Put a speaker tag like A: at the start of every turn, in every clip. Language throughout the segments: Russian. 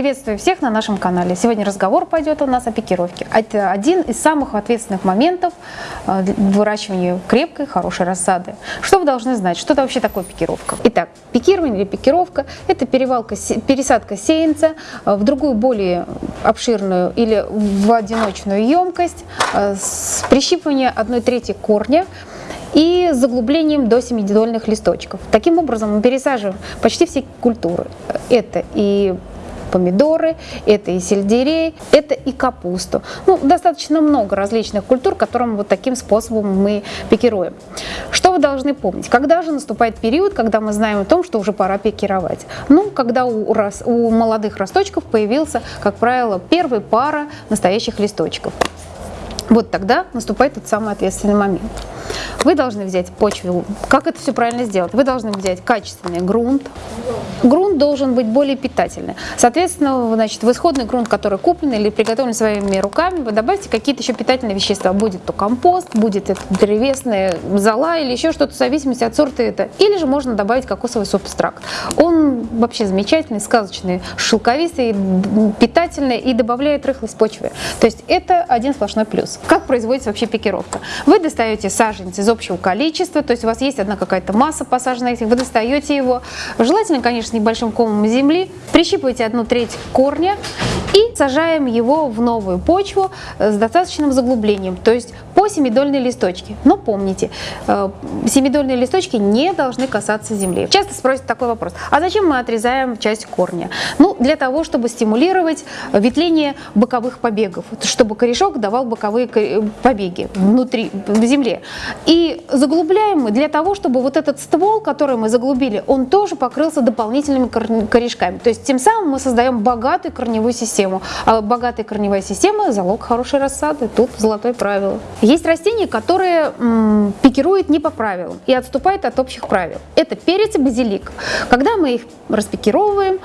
A: Приветствую всех на нашем канале. Сегодня разговор пойдет у нас о пикировке. Это один из самых ответственных моментов э, выращивания крепкой, хорошей рассады. Что вы должны знать? Что это вообще такое пикировка? Итак, пикирование или пикировка – это перевалка, пересадка сеянца э, в другую, более обширную или в одиночную емкость э, с прищипыванием одной трети корня и заглублением до семидольных листочков. Таким образом мы пересаживаем почти все культуры. Это и помидоры, это и сельдерей, это и капусту. Ну, достаточно много различных культур, которым вот таким способом мы пикируем. Что вы должны помнить? Когда же наступает период, когда мы знаем о том, что уже пора пикировать? Ну, когда у, у молодых росточков появился, как правило, первая пара настоящих листочков. Вот тогда наступает тот самый ответственный момент. Вы должны взять почву. Как это все правильно сделать? Вы должны взять качественный грунт. Грунт должен быть более питательный. Соответственно, значит, в исходный грунт, который куплен или приготовлен своими руками, вы добавите какие-то еще питательные вещества. Будет то компост, будет это древесная зола или еще что-то в зависимости от сорта это. Или же можно добавить кокосовый субстракт. Он вообще замечательный, сказочный, шелковистый, питательный и добавляет рыхлость почвы. То есть это один сплошной плюс. Как производится вообще пикировка? Вы достаете саженец из общего количества, то есть у вас есть одна какая-то масса посажена этих, вы достаете его, желательно, конечно, небольшим комом земли, прищипываете одну треть корня и сажаем его в новую почву с достаточным заглублением, то есть по семидольной листочке. Но помните, э, семидольные листочки не должны касаться земли. Часто спросят такой вопрос, а зачем мы отрезаем часть корня? Ну, для того, чтобы стимулировать ветвление боковых побегов, чтобы корешок давал боковые побеги внутри, в земле. И заглубляем мы для того, чтобы вот этот ствол, который мы заглубили, он тоже покрылся дополнительными корешками. То есть тем самым мы создаем богатую корневую систему. А богатая корневая система – залог хорошей рассады. Тут золотое правило. Есть растения, которые м, пикируют не по правилам и отступают от общих правил. Это перец и базилик. Когда мы их распикировываем,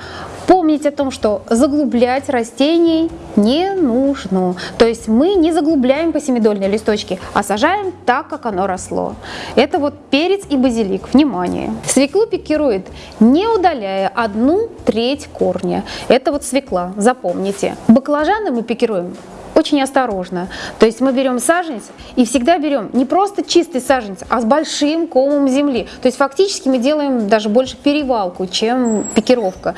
A: помните о том, что заглублять растений не нужно. То есть мы не заглубляем по семидольной листочке, а сажаем так, как оно росло. Это вот перец и базилик. Внимание! Свеклу пикирует, не удаляя одну треть корня. Это вот свекла, запомните. Баклажаны мы пикируем очень осторожно. То есть мы берем саженец и всегда берем не просто чистый саженец, а с большим комом земли. То есть фактически мы делаем даже больше перевалку, чем пикировка.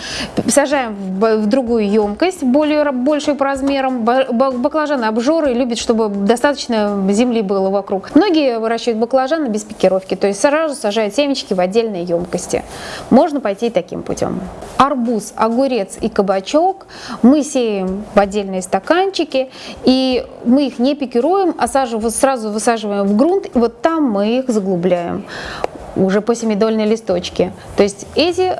A: Сажаем в другую емкость, более большую по размерам. Баклажаны обжоры любят, чтобы достаточно земли было вокруг. Многие выращивают баклажаны без пикировки, то есть сразу сажают семечки в отдельные емкости. Можно пойти таким путем. Арбуз, огурец и кабачок мы сеем в отдельные стаканчики и мы их не пикируем, а сразу высаживаем в грунт, и вот там мы их заглубляем уже по семидольной листочке. То есть эти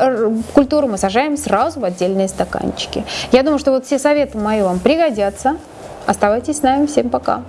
A: культуры мы сажаем сразу в отдельные стаканчики. Я думаю, что вот все советы мои вам пригодятся. Оставайтесь с нами. Всем пока!